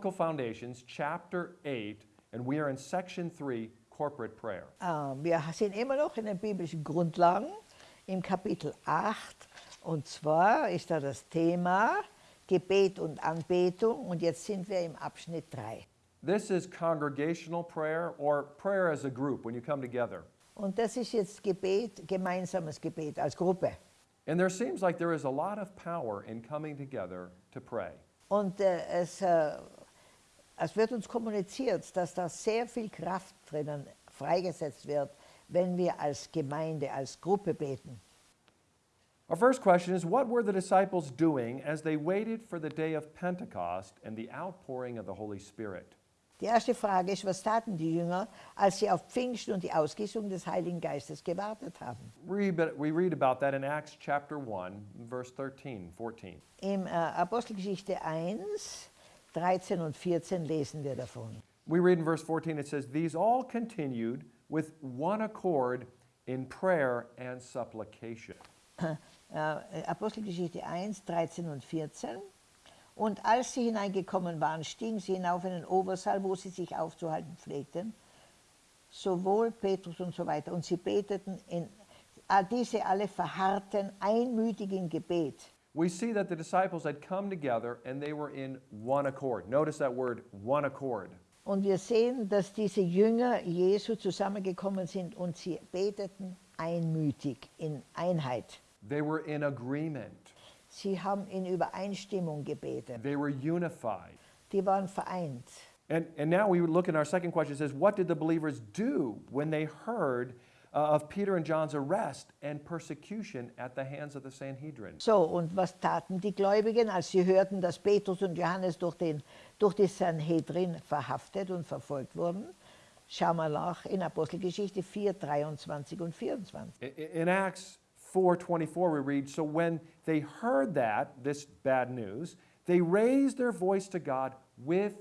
Biblical Foundations, chapter 8, and we are in section 3, corporate prayer. Äh, Wir sind immer noch in den biblischen Grundlagen im Kapitel 8 und zwar ist da das Thema Gebet und Anbetung und jetzt sind wir im Abschnitt 3. This is congregational prayer or prayer as a group when you come together. Und das ist jetzt Gebet, gemeinsames Gebet als Gruppe. And there seems like there is a lot of power in coming together to pray. Und äh, es, äh, es wird uns kommuniziert, dass da sehr viel Kraft drinnen freigesetzt wird, wenn wir als Gemeinde, als Gruppe beten. Our first question is What were the disciples doing as they waited for the day of Pentecost and the outpouring of the Holy Spirit? Die erste Frage ist, was taten die Jünger, als sie auf Pfingsten und die Ausgießung des Heiligen Geistes gewartet haben? We read about that in Acts chapter 1, verse 13, 14. Im äh, Apostelgeschichte 1, 13 und 14 lesen wir davon. We read in verse 14, it says, These all continued with one accord in prayer and supplication. Äh, Apostelgeschichte 1, 13 und 14. Und als sie hineingekommen waren, stiegen sie hinauf in den Obersaal, wo sie sich aufzuhalten pflegten, sowohl Petrus und so weiter. Und sie beteten, in, diese alle verharrten einmütig im Gebet. We see that the disciples had come together and they were in one accord. Notice that word, one accord. Und wir sehen, dass diese Jünger Jesu zusammengekommen sind und sie beteten einmütig in Einheit. They were in agreement. Sie haben in Übereinstimmung gebetet. They were unified. Die waren vereint. And, and now we look in our second question. It says, What did the believers do when they heard Uh, of Peter and John's arrest and persecution at the hands of the Sanhedrin? So, und was taten die Gläubigen, als sie hörten, dass Petrus und Johannes durch, den, durch die Sanhedrin verhaftet und verfolgt wurden? Schauen wir nach in Apostelgeschichte 4, 23 und 24. In, in Acts 4:24 we read, "So when they heard that, this bad news, they raised their voice to God with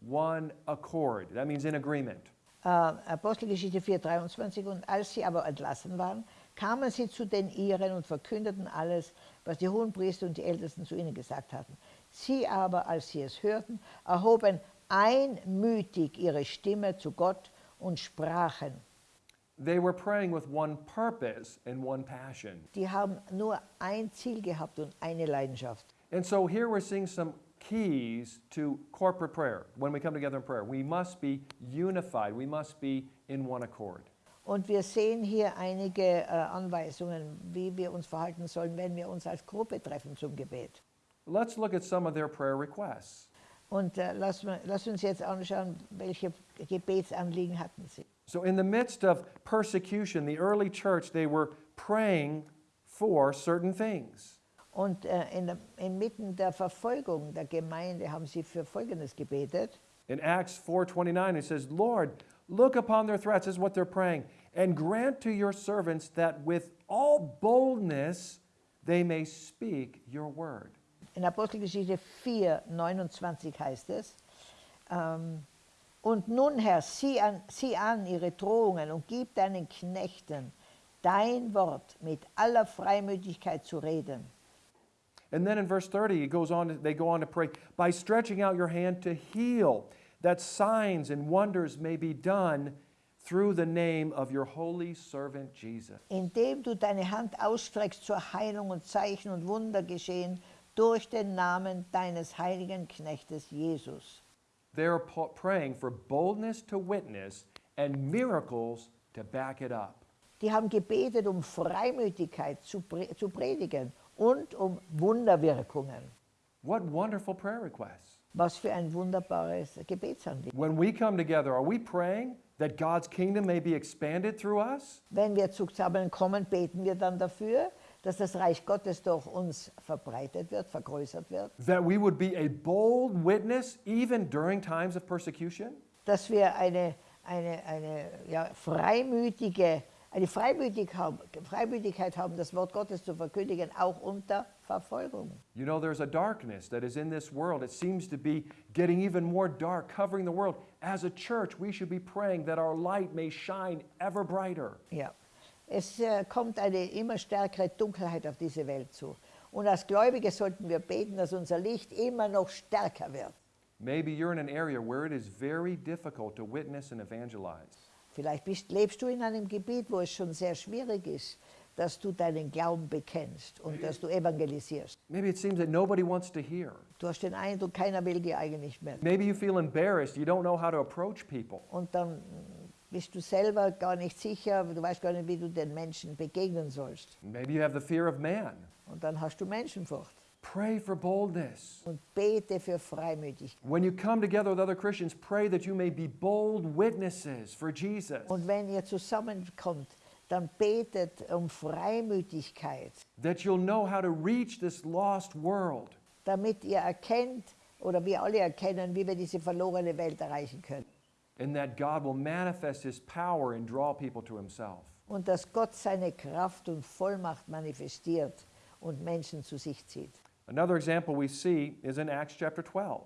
one accord." That means in agreement. Uh, Apostelgeschichte 4,23 und als sie aber entlassen waren, kamen sie zu den Iren und verkündeten alles, was die Hohenpriester und die Ältesten zu ihnen gesagt hatten. Sie aber, als sie es hörten, erhoben einmütig ihre Stimme zu Gott und sprachen, They were praying with one purpose and one passion. Die haben nur ein Ziel gehabt und eine Leidenschaft. And so here we're seeing some keys to corporate prayer when we come together in prayer. We must be unified. We must be in one accord. Und wir sehen hier einige äh, Anweisungen, wie wir uns verhalten sollen, wenn wir uns als Gruppe treffen zum Gebet. Let's look at some of their prayer requests. Und äh, lass, lass uns jetzt anschauen, welche Gebetsanliegen hatten sie. So, in the midst of persecution, the early church, they were praying for certain things. Und äh, in inmitten der Verfolgung der Gemeinde haben sie für Folgendes gebetet. In Acts 4:29 it says, "Lord, look upon their threats," is what they're praying, "and grant to your servants that with all boldness they may speak your word." In Apostelgeschichte 4, 29 heißt es, ähm, Und nun, Herr, sieh an, sieh an ihre Drohungen und gib deinen Knechten dein Wort mit aller Freimütigkeit zu reden. And then in verse 30, it goes on, they go on to pray, by stretching out your hand to heal, that signs and wonders may be done through the name of your holy servant Jesus. Indem du deine Hand ausstreckst zur Heilung und Zeichen und Wunder geschehen durch den Namen deines heiligen Knechtes Jesus. They're praying for boldness to witness and miracles to back it up. Die haben gebetet um Freimütigkeit zu, pre zu predigen und um Wunderwirkungen. What wonderful prayer requests. Was für ein wunderbares Gebetsanliegen. When we come together, are we praying that God's kingdom may be expanded through us? Wenn wir zusammenkommen, beten wir dann dafür, dass das Reich Gottes durch uns verbreitet wird, vergrößert wird. That we would be a bold witness even during times of persecution. Dass wir eine, eine, eine ja, freimütige, eine Freimütig haben, Freimütigkeit haben, das Wort Gottes zu verkündigen, auch unter Verfolgung. You know, there's a darkness that is in this world. It seems to be getting even more dark, covering the world. As a church, we should be praying that our light may shine ever brighter. Ja. Es äh, kommt eine immer stärkere Dunkelheit auf diese Welt zu. Und als Gläubige sollten wir beten, dass unser Licht immer noch stärker wird. Maybe you're in an area where it is very difficult to witness and evangelize. Vielleicht bist, lebst du in einem Gebiet, wo es schon sehr schwierig ist, dass du deinen Glauben bekennst und dass du evangelisierst. Maybe it seems that nobody wants to hear. Du hast den Eindruck, keiner will dir eigentlich mehr. Maybe you feel embarrassed. You don't know how to approach people. Und dann bist du selber gar nicht sicher, du weißt gar nicht, wie du den Menschen begegnen sollst. Maybe you have the fear of man. Und dann hast du Menschenfurcht. Pray for boldness. Und bete für Freimütigkeit. When you come together with other Christians, pray that you may be bold witnesses for Jesus, Und wenn ihr zusammenkommt, dann betet um Freimütigkeit, that you'll know how to reach this lost world. damit ihr erkennt oder wir alle erkennen, wie wir diese verlorene Welt erreichen können. and that God will manifest his power and draw people to himself. Und dass Gott seine Kraft und Vollmacht manifestiert und Menschen zu sich zieht. Another example we see is in Acts chapter 12.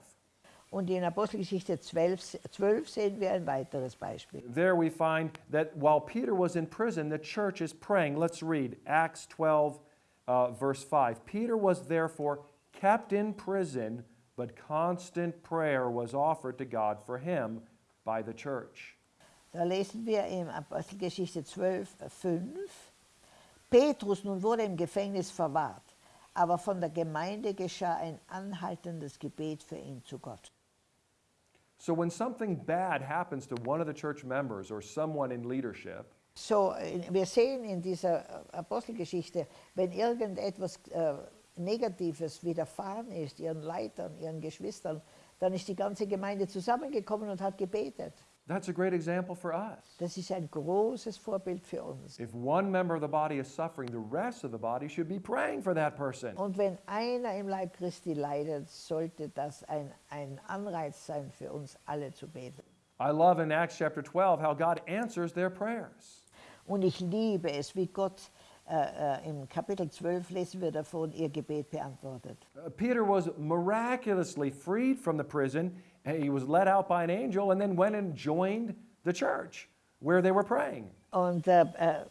Und in Apostelgeschichte 12, 12 sehen wir ein weiteres Beispiel. There we find that while Peter was in prison, the church is praying. Let's read Acts 12, uh, verse 5. Peter was therefore kept in prison, but constant prayer was offered to God for him by the church. Da lesen wir in Apostelgeschichte 12, 5. Petrus nun wurde im Gefängnis verwahrt, aber von der Gemeinde geschah ein anhaltendes Gebet für ihn zu Gott. So when something bad happens to one of the church members or someone in leadership, So, wir sehen in dieser äh, Apostelgeschichte, wenn irgendetwas äh, Negatives widerfahren ist, ihren Leitern, ihren Geschwistern, dann ist die ganze Gemeinde zusammengekommen und hat gebetet. That's a great example for us. Das ist ein großes Vorbild für uns. If one member of the body is suffering, the rest of the body should be praying for that person. Und wenn einer im Leib Christi leidet, sollte das ein, ein Anreiz sein für uns alle zu beten. I love in Acts chapter 12 how God answers their prayers. Und ich liebe es, wie Gott äh, äh, im Kapitel 12 lesen wir davon, ihr Gebet beantwortet. Uh, Peter was miraculously freed from the prison. He was led out by an angel and then went and joined the church where they were praying. Und äh, äh,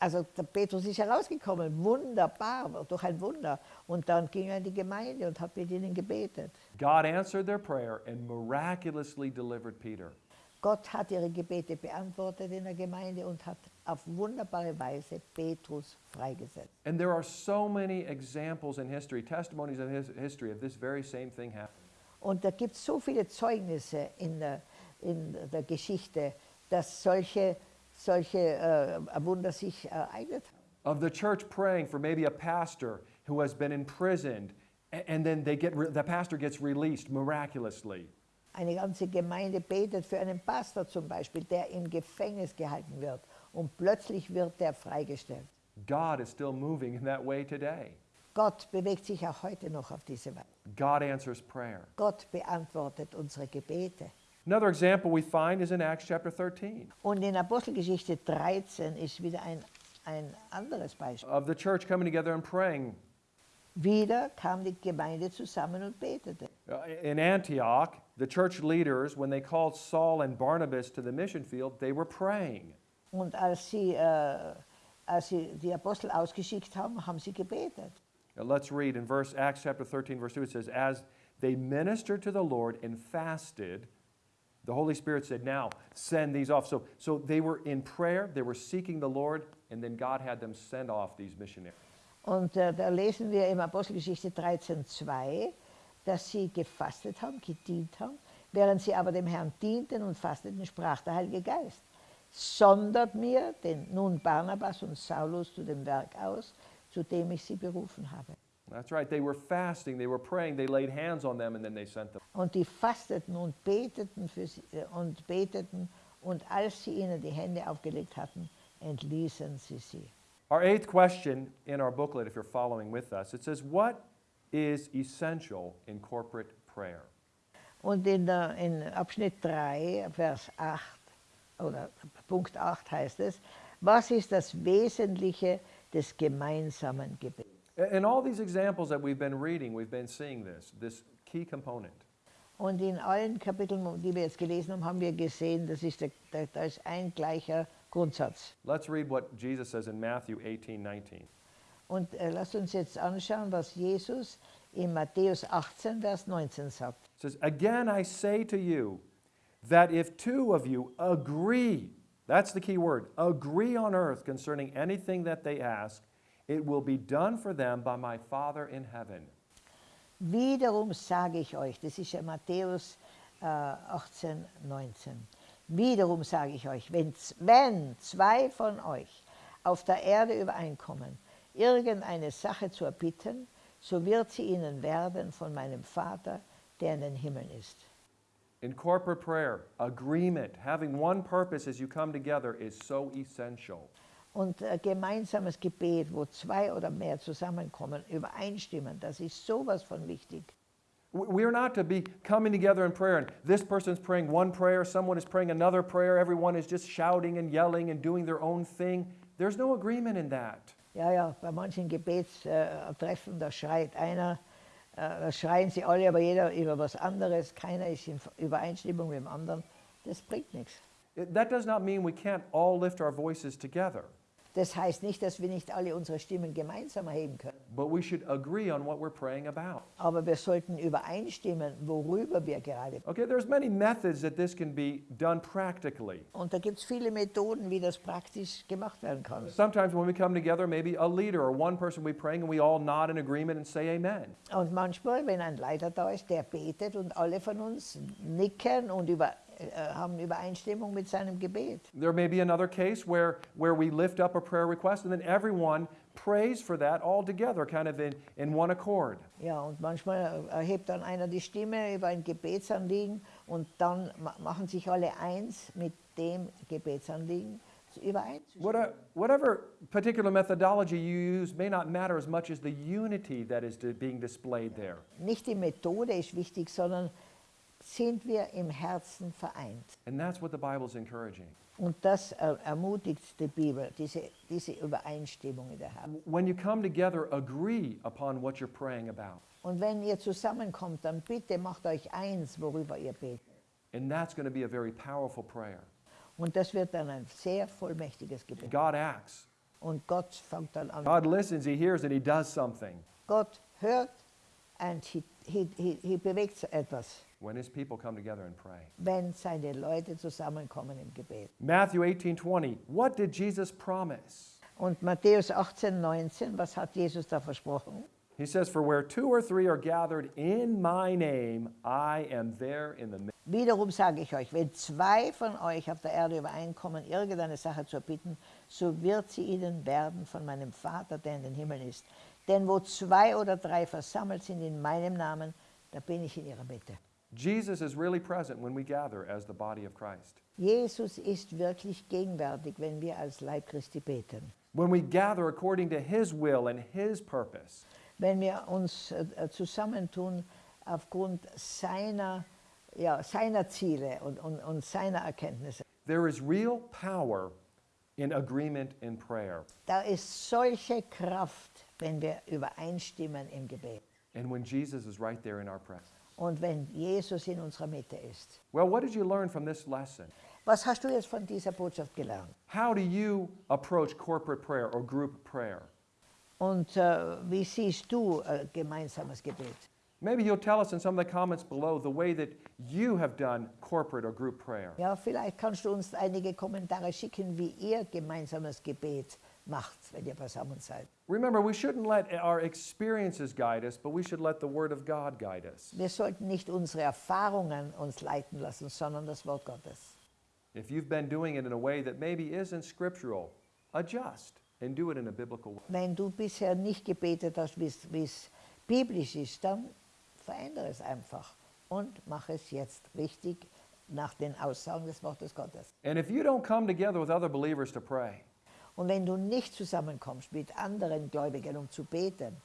also der Petrus ist herausgekommen, wunderbar, durch ein Wunder. Und dann ging er in die Gemeinde und hat mit ihnen gebetet. God answered their prayer and miraculously delivered Peter. Gott hat ihre Gebete beantwortet in der Gemeinde und hat auf wunderbare Weise Petrus freigesetzt. And there are so many examples in history, testimonies in his history of this very same thing happening. Und da gibt es so viele Zeugnisse in der, in der Geschichte, dass solche, solche äh, Wunder sich ereignet haben. Of the church praying for maybe a pastor who has been imprisoned, and then they get the pastor gets released miraculously. Eine ganze Gemeinde betet für einen Pastor zum Beispiel, der im Gefängnis gehalten wird und plötzlich wird der freigestellt. God is still moving in that way today. Gott bewegt sich auch heute noch auf diese Weise. God answers prayer. Gott beantwortet unsere Gebete. Another example we find is in Acts chapter 13 Und in Apostelgeschichte 13 ist wieder ein, ein anderes Beispiel. of the church coming together and praying. Wieder kam die Gemeinde zusammen und betete. Uh, In Antioch, the church leaders, when they called Saul and Barnabas to the mission field, they were praying. Und als sie, äh, als sie die Apostel ausgeschickt haben, haben sie gebetet. Let's read in verse Acts chapter 13, verse 2. It says, As they ministered to the Lord and fasted, the Holy Spirit said, Now send these off. So, so they were in prayer, they were seeking the Lord, and then God had them send off these missionaries. Und äh, da lesen wir im Apostelgeschichte 13,2, dass sie gefastet haben, gedient haben. Während sie aber dem Herrn dienten und fasteten, sprach der Heilige Geist: Sondert mir den nun Barnabas und Saulus zu dem Werk aus, zu dem ich sie berufen habe. That's right. They were fasting, they were praying, they laid hands on them, and then they sent them. Und die fasteten und beteten für sie, äh, und beteten und als sie ihnen die Hände aufgelegt hatten, entließen sie sie. Our eighth question in our booklet, if you're following with us, it says, What is essential in corporate prayer? Und in, der, in Abschnitt 3, Vers 8 oder Punkt 8 heißt es, was ist das Wesentliche des gemeinsamen Gebets? In all these examples that we've been reading, we've been seeing this, this key component. Und in allen Kapiteln, die wir jetzt gelesen haben, haben wir gesehen, das ist der, der, da ist ein gleicher Grundsatz. Let's read what Jesus says in Matthew 18 19. Und äh, lasst uns jetzt anschauen, was Jesus in Matthäus 18, Vers 19 sagt. It says, Again I say to you that if two of you agree, that's the key word, agree on earth concerning anything that they ask, it will be done for them by my Father in heaven. Wiederum sage ich euch, das ist ja Matthäus äh, 18, 19. Wiederum sage ich euch, wenn, wenn zwei von euch auf der Erde übereinkommen, irgendeine Sache zu erbitten, so wird sie ihnen werden von meinem Vater, der in den Himmeln ist. In corporate prayer, agreement, having one purpose as you come together is so essential. Und äh, gemeinsames Gebet, wo zwei oder mehr zusammenkommen, übereinstimmen, das ist sowas von wichtig. We're not to be coming together in prayer and this person's praying one prayer, someone is praying another prayer, everyone is just shouting and yelling and doing their own thing. There's no agreement in that. Ja, ja, bei manchen Gebetstreffen, äh, da schreit einer, äh, schreien sie alle, aber jeder über was anderes, keiner ist in Übereinstimmung mit dem anderen. Das bringt nichts. That does not mean we can't all lift our voices together, Das heißt nicht, dass wir nicht alle unsere Stimmen gemeinsam erheben können, but we should agree on what we're praying about. aber wir sollten übereinstimmen, worüber wir gerade. Okay, there's many methods that this can be done practically. Und da gibt es viele Methoden, wie das praktisch gemacht werden kann. Sometimes when we come together, maybe a leader or one person be praying and we all nod in agreement and say amen. Und manchmal, wenn ein Leiter da ist, der betet und alle von uns nicken und über, äh, haben Übereinstimmung mit seinem Gebet. There may be another case where, where we lift up a prayer request and then everyone prays for that all together, kind of in, in one accord. Ja, und manchmal äh, erhebt dann einer die Stimme über ein Gebetsanliegen und dann machen sich alle eins mit dem Gebetsanliegen. What- Whatever particular methodology you use may not matter as much as the unity that is being displayed there. Nicht die Methode ist wichtig, sondern sind wir im Herzen vereint. And that's what the Bible is encouraging. Und das er- ermutigt die Bibel, diese, diese Übereinstimmung in der Herzen. When you come together, agree upon what you're praying about. Und wenn ihr zusammenkommt, dann bitte macht euch eins, worüber ihr betet. And that's going to be a very powerful prayer. Und das wird dann ein sehr vollmächtiges Gebet. God acts. Und Gott fängt dann an. God listens, He hears, and He does something Gott hört und he, he, he, he bewegt etwas, when His people come together and pray. wenn seine Leute zusammenkommen im Gebet. Matthew 18 20. What did Jesus promise? Und Matthäus 18, 19, was hat Jesus da versprochen? He says, For where two or three are gathered in my name, I am there in the midst. Wiederum sage ich euch, wenn zwei von euch auf der Erde übereinkommen, irgendeine Sache zu erbitten, so wird sie ihnen werden von meinem Vater, der in den Himmeln ist. Denn wo zwei oder drei versammelt sind in meinem Namen, da bin ich in ihrer Mitte. Jesus is really present when we gather as the body of Christ. Jesus ist wirklich gegenwärtig, wenn wir als Leib Christi beten. When we gather according to His will and His purpose. wenn wir uns äh, zusammentun aufgrund seiner, ja, seiner Ziele und, und, und seiner Erkenntnisse. There is real power in agreement in prayer. Da ist solche Kraft, wenn wir übereinstimmen im Gebet And when Jesus is right there in our presence. Und wenn Jesus in unserer Mitte ist. Well, what did you learn from this lesson? Was hast du jetzt von dieser Botschaft gelernt? How do you approach corporate prayer or group prayer? Und äh, wie siehst du äh, gemeinsames Gebet? Maybe you'll tell us in some of the comments below the way that you have done corporate or group prayer. Ja, vielleicht kannst du uns einige Kommentare schicken, wie ihr gemeinsames Gebet macht, wenn ihr beisammen seid. Remember, we shouldn't let our experiences guide us, but we should let the Word of God guide us. Wir sollten nicht unsere Erfahrungen uns leiten lassen, sondern das Wort Gottes. If you've been doing it in a way that maybe isn't scriptural, adjust and do it in a biblical way. Wenn du bisher nicht gebetet hast, wie es biblisch ist, dann verändere es einfach und mache es jetzt richtig nach den Aussagen des Wortes Gottes. And if you don't come together with other believers to pray, Und wenn du nicht zusammenkommst mit anderen Gläubigen, um zu beten,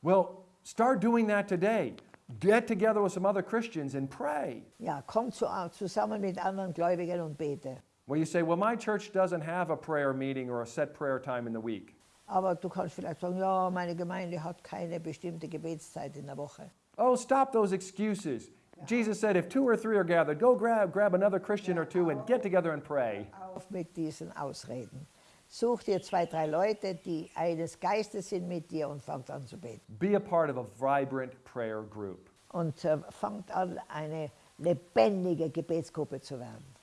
well, start doing that today. Get together with some other Christians and pray. ja, komm zu, zusammen mit anderen Gläubigen und bete. Well, you say, well, my church doesn't have a prayer meeting or a set prayer time in the week. Aber du kannst vielleicht sagen, ja, meine Gemeinde hat keine bestimmte Gebetszeit in der Woche. Oh, stop those excuses. Jesus said, if two or three are gathered, go grab, grab another Christian or two and get together and pray. Auf mit diesen Ausreden. Such dir zwei, drei Leute, die eines Geistes sind mit dir und fangt an zu beten. Be a part of a vibrant prayer group. Und äh, fangt an, eine lebendige Gebetsgruppe zu werden.